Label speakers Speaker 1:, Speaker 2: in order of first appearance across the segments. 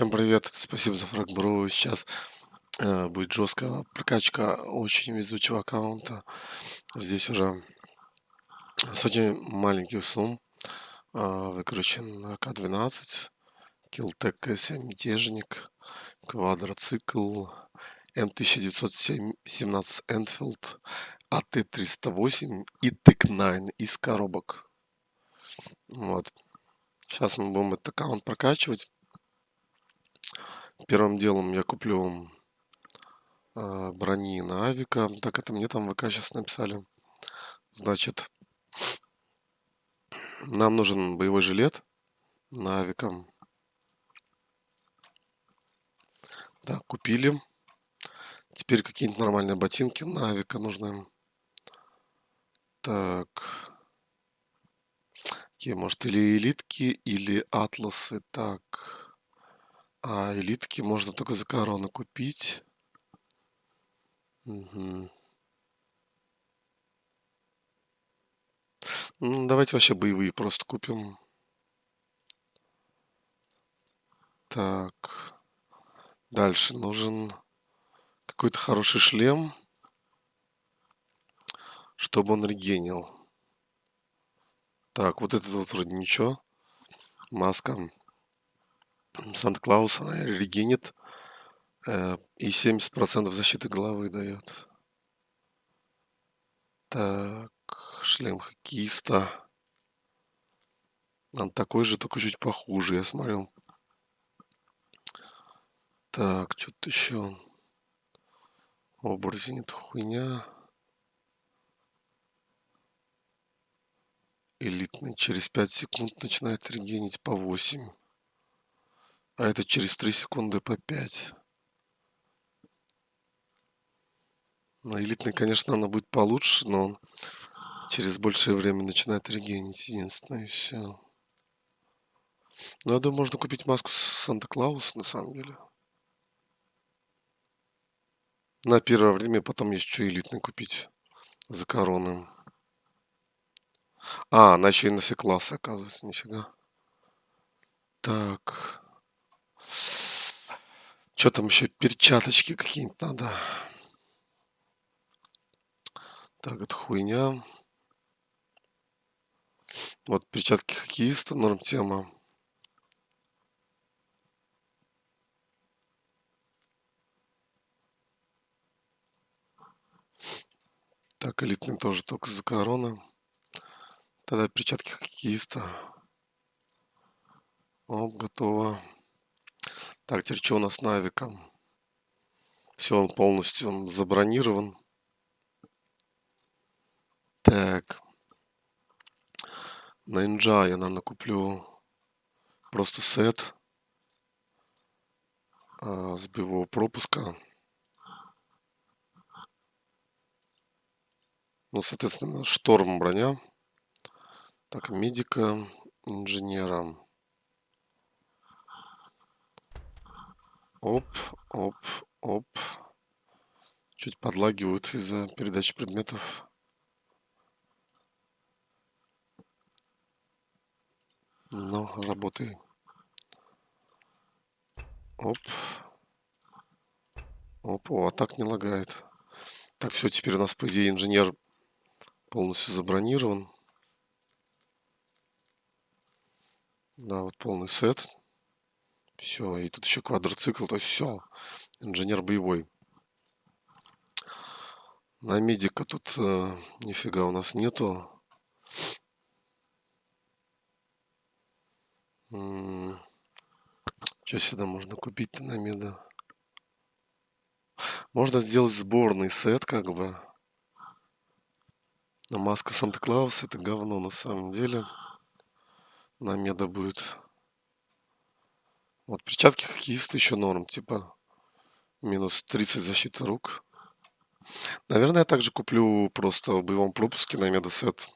Speaker 1: Всем привет, спасибо за фраг Сейчас э, будет жесткая прокачка очень везучего аккаунта. Здесь уже сотни маленьких сумм э, выкручен АК-12, Килтек К7 Мятежник, Квадроцикл, М1917 Энфилд, АТ-308 и ТЭК-9 из коробок. Вот. Сейчас мы будем этот аккаунт прокачивать. Первым делом я куплю э, брони на авика. Так это мне там ВК сейчас написали. Значит, нам нужен боевой жилет на авика. Так, купили. Теперь какие-нибудь нормальные ботинки на авика нужны. Так. Какие, может, или элитки, или атласы. Так. А элитки можно только за корону купить. Угу. Ну, давайте вообще боевые просто купим. Так. Дальше нужен какой-то хороший шлем, чтобы он регенил. Так, вот этот вот вроде ничего. Маска. Санта-Клаус, она регенит э, и 70% защиты головы дает. Так, шлем хоккеиста. Он такой же, только чуть похуже, я смотрел. Так, что-то еще. Оборотень это хуйня. Элитный через 5 секунд начинает регенить по 8 а это через 3 секунды по 5. Ну, элитный, конечно, она будет получше, но он через большее время начинает регенить. Единственное, и все. Ну, я думаю, можно купить маску Санта-Клауса, на самом деле. На первое время, потом есть что элитный купить за короны. А, она еще и на все классы, оказывается, нифига. Так. Что там еще? Перчаточки какие-нибудь надо. Так, это хуйня. Вот перчатки хоккеиста, норм тема. Так, элитный тоже только за короны. Тогда перчатки хоккеиста. О, готово. Так, теперь что у нас с Навиком? Все, он полностью он забронирован. Так. На Инджа я, наверное, куплю просто сет а, с боевого пропуска. Ну, соответственно, шторм броня. Так, медика, инженера. Оп, оп, оп. Чуть подлагивают из-за передачи предметов. Ну, работай. Оп. Оп, о, а так не лагает. Так, все, теперь у нас, по идее, инженер полностью забронирован. Да, вот полный сет. Все, и тут еще квадроцикл, то есть все. Инженер боевой. На медика тут э, нифига у нас нету. Что сюда можно купить на меда? Можно сделать сборный сет, как бы. Но маска Санта-Клауса это говно на самом деле. На меда будет. Вот перчатки хоккеиста еще норм, типа минус 30 защиты рук. Наверное, я также куплю просто в боевом пропуске на медосет.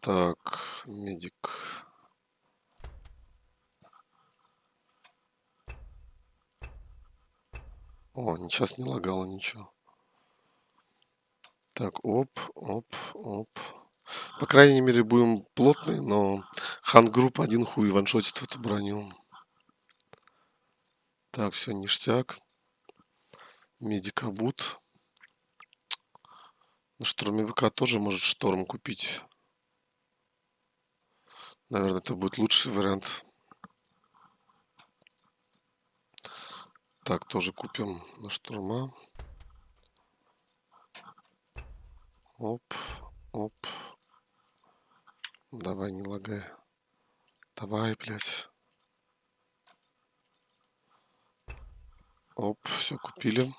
Speaker 1: Так, медик. О, сейчас не лагало ничего. Так, оп, оп, оп. По крайней мере, будем плотные, но Хангрупп один хуй ваншотит в эту броню. Так, все, ништяк. Медикабут. Ну, штурмовика тоже может шторм купить. Наверное, это будет лучший вариант. Так, тоже купим на штурма. Оп, оп. Давай, не лагай. Давай, блядь. Оп, все купили.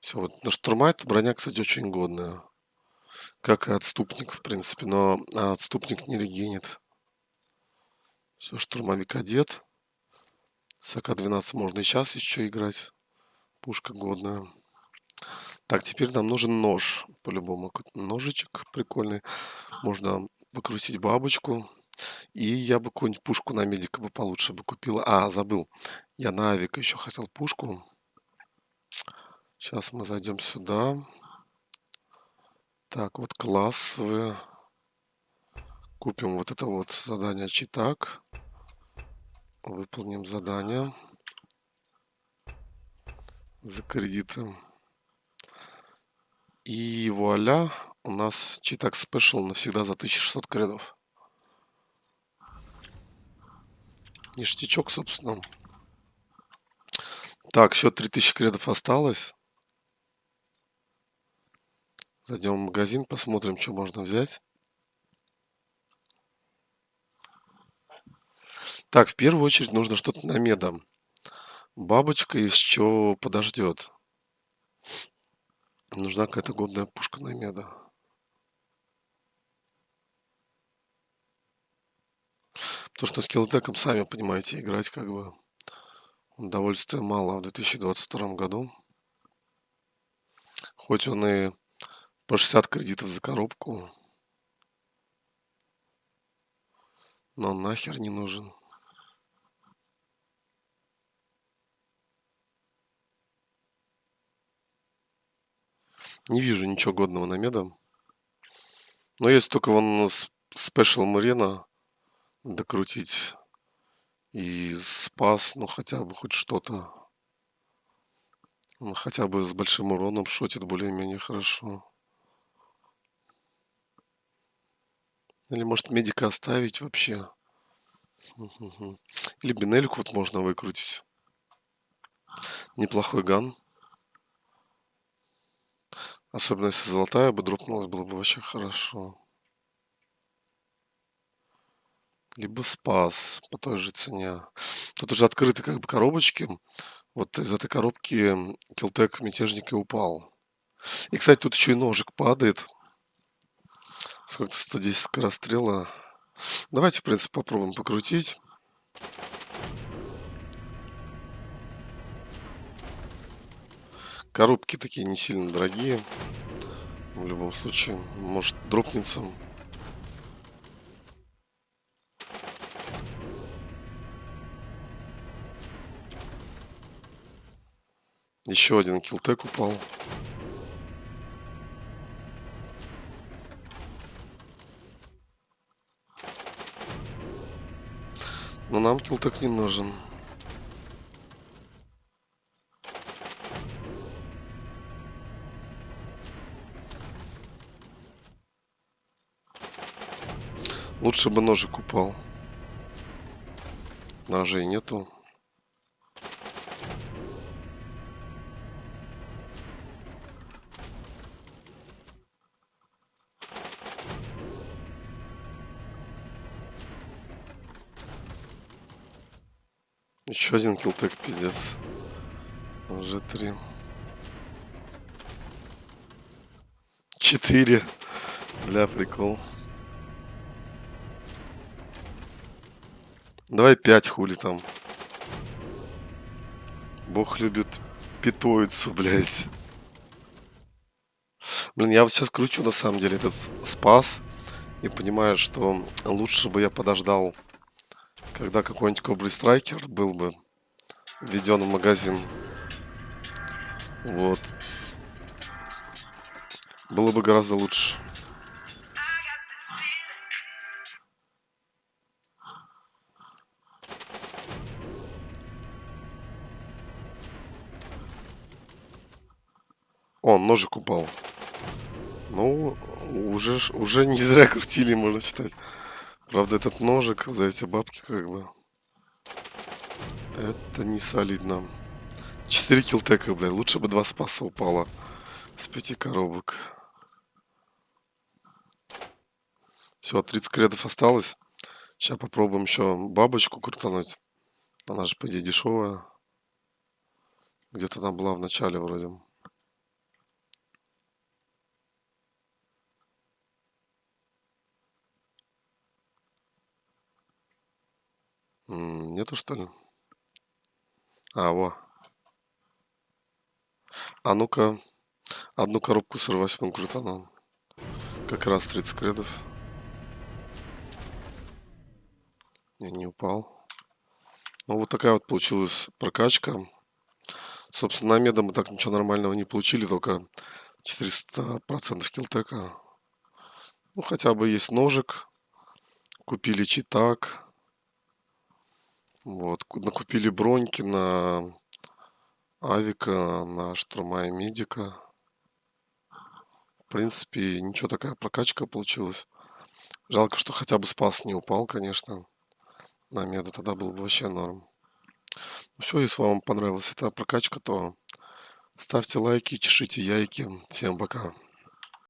Speaker 1: Все, вот на штурма эта броня, кстати, очень годная. Как и отступник, в принципе, но отступник не регенит. Все, штурмовик одет. С АК-12 можно и сейчас еще играть. Пушка годная. Так, теперь нам нужен нож. По-любому ножичек прикольный. Можно покрутить бабочку. И я бы какую-нибудь пушку на медика бы получше бы купила. А, забыл. Я на авика еще хотел пушку. Сейчас мы зайдем сюда. Так, вот классовые. Купим вот это вот задание читак. Выполним задание. За кредиты. И вуаля, у нас читак спешл навсегда за 1600 кредов. Ништячок, собственно. Так, еще 3000 кредов осталось. Зайдем в магазин, посмотрим, что можно взять. Так, в первую очередь нужно что-то на меда. Бабочка еще подождет. Нужна какая-то годная пушка на меда. Потому что с киллтеком, сами понимаете, играть как бы удовольствия мало в 2022 году. Хоть он и по 60 кредитов за коробку. Но он нахер не нужен. Не вижу ничего годного на меда. Но есть только вон Special Marina докрутить. И спас, ну хотя бы хоть что-то. Он хотя бы с большим уроном шотит более-менее хорошо. Или может медика оставить вообще. Или бинельку вот можно выкрутить. Неплохой ган. Особенно если золотая бы дропнулась, было бы вообще хорошо. Либо спас по той же цене. Тут уже открыты как бы коробочки. Вот из этой коробки Килтек мятежник и упал. И, кстати, тут еще и ножик падает. Сколько-то 110 скорострела. Давайте, в принципе, попробуем покрутить. Коробки такие не сильно дорогие. В любом случае, может дропнется. Еще один килтек упал. Но нам килтек не нужен. Лучше бы ножик упал. Ножей нету. Еще один килтек, пиздец. Уже три. Четыре. Бля, прикол. Давай пять хули там. Бог любит питоицу, блядь. Блин, я вот сейчас кручу на самом деле этот спас. И понимаю, что лучше бы я подождал, когда какой-нибудь Кобры Страйкер был бы введен в магазин. Вот. Было бы гораздо лучше. Он ножик упал. Ну, уже, уже не зря крутили, можно считать. Правда, этот ножик за эти бабки как бы... Это не солидно. 4 килтека, блядь. Лучше бы 2 спаса упало с 5 коробок. Все, 30 кредов осталось. Сейчас попробуем еще бабочку крутануть. Она же, по идее, дешевая. Где-то она была в начале вроде. Нету, что ли? А, во. А ну-ка, одну коробку с 48 крутану. Как раз 30 кредов. Не, не упал. Ну, вот такая вот получилась прокачка. Собственно, на меда мы так ничего нормального не получили, только 400% килтека. Ну, хотя бы есть ножик. Купили читак. Вот, накупили броньки на Авика, на Штурма и Медика. В принципе, ничего такая прокачка получилась. Жалко, что хотя бы спас не упал, конечно. На меда тогда был бы вообще норм. Ну все, если вам понравилась эта прокачка, то ставьте лайки, чешите яйки. Всем пока.